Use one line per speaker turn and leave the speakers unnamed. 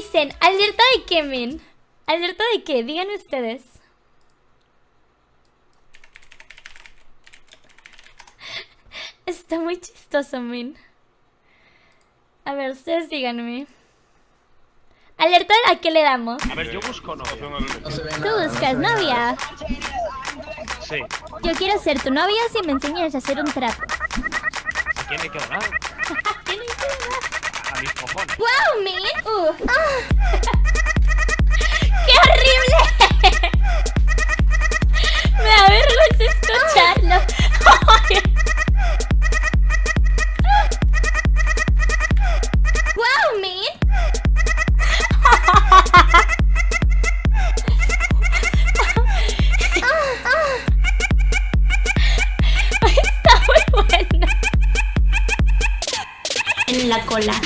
dicen? ¿Alerta de qué, men? ¿Alerta de qué? Díganme ustedes. Está muy chistoso, men. A ver, ustedes díganme. ¿Alerta a qué le damos?
A ver, yo busco novia.
Tú buscas novia.
Sí.
Yo quiero ser tu novia si me enseñas a hacer un trapo.
¿A quién le queda nada?
Blow man! Ooh. Uh. Ah. en la cola.